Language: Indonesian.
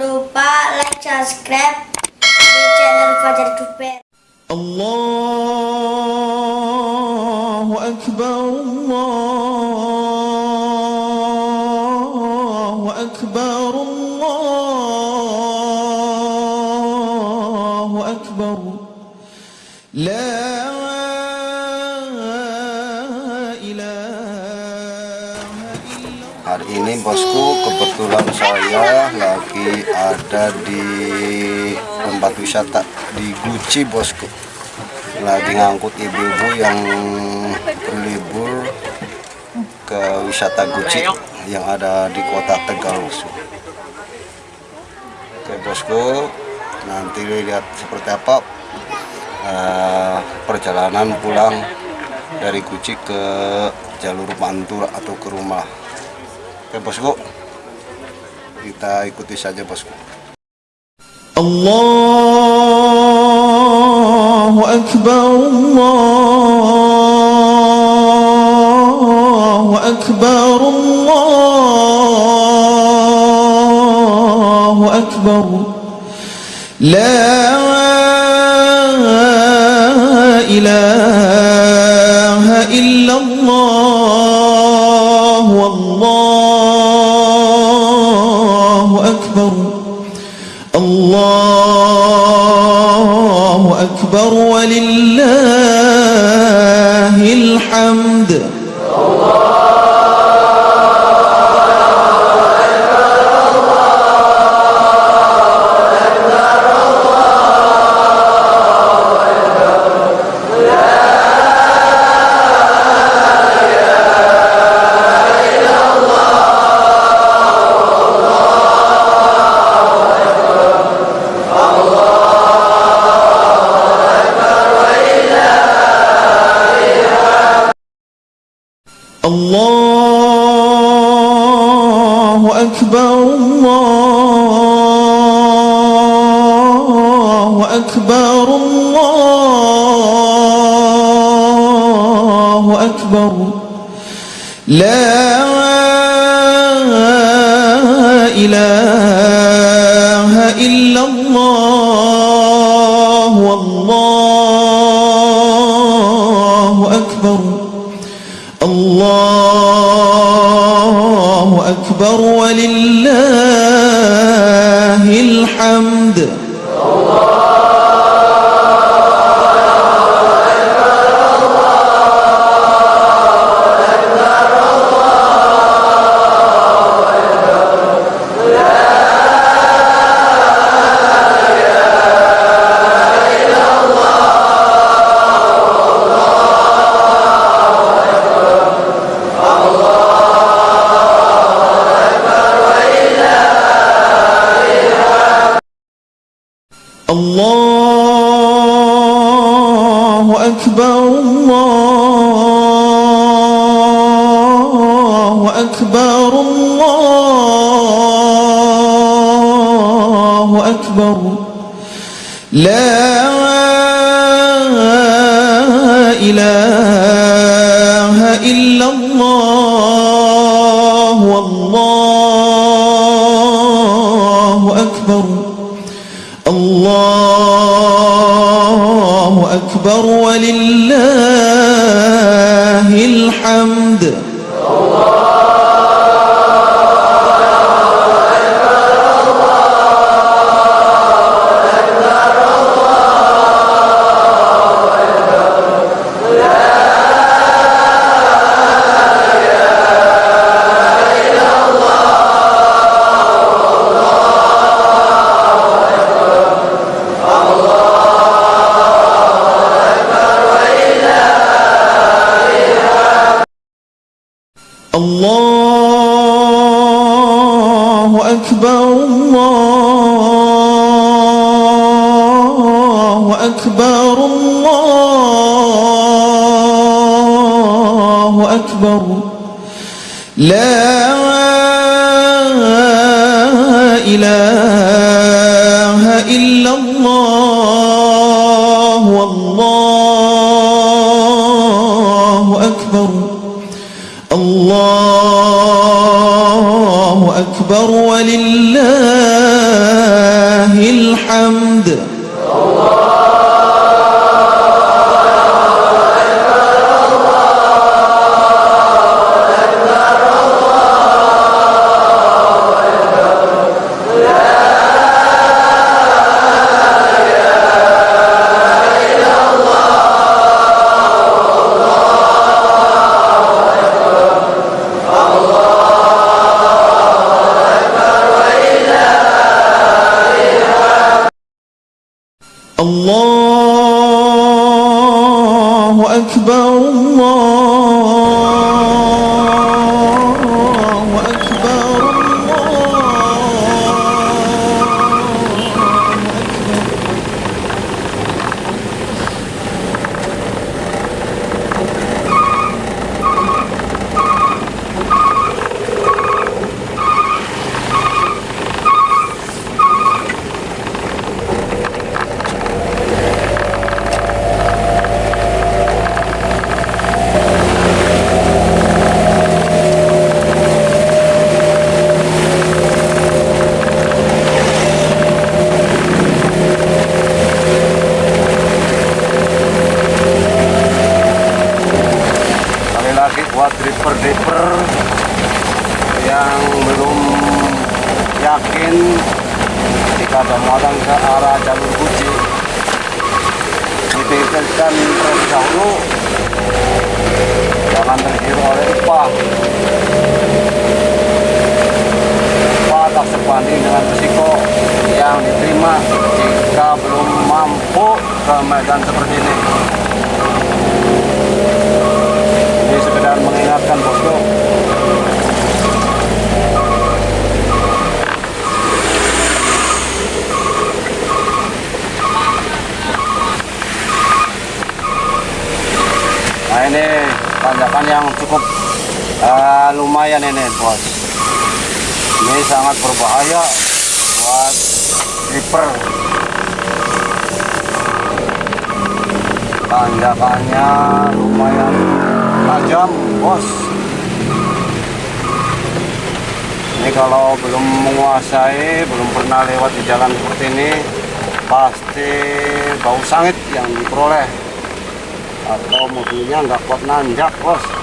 lupa like, subscribe di channel Fajar Duper. Allahu Akbar, Allahu Akbar, Allahu Akbar. La Hari ini bosku kebetulan saya lagi ada di tempat wisata di Guci bosku. Lagi ngangkut ibu-ibu yang berlibur ke wisata Guci yang ada di kota Tegal bosku. Oke bosku nanti lihat seperti apa eh, perjalanan pulang dari Guci ke jalur Pantura atau ke rumah Oke bosku, kita ikuti saja bosku. الله أكبر الله أكبر الله أكبر لا إله الحمد الله أكبر الله أكبر الله أكبر. لا أكبر ولله الحمد. الله أكبر. لا إله إلا الله والله أكبر. الله أكبر ولله الحمد. الله أكبر الله أكبر الله أكبر. لا أكبر ولله الحمد. Belum yakin. Jika ada muatan ke arah jalur Guci dipikirkan terlebih dahulu. Jangan tergiur oleh upah. Upah tak sebanding dengan risiko yang diterima jika belum mampu ke medan seperti ini. Ini sekedar mengingatkan bosku nah ini tanjakan yang cukup eh, lumayan ini bos. Ini sangat berbahaya buat driver tanjakannya lumayan tajam bos. Ini kalau belum menguasai belum pernah lewat di jalan seperti ini pasti bau sangit yang diperoleh atau mobilnya nggak kuat nanjak bos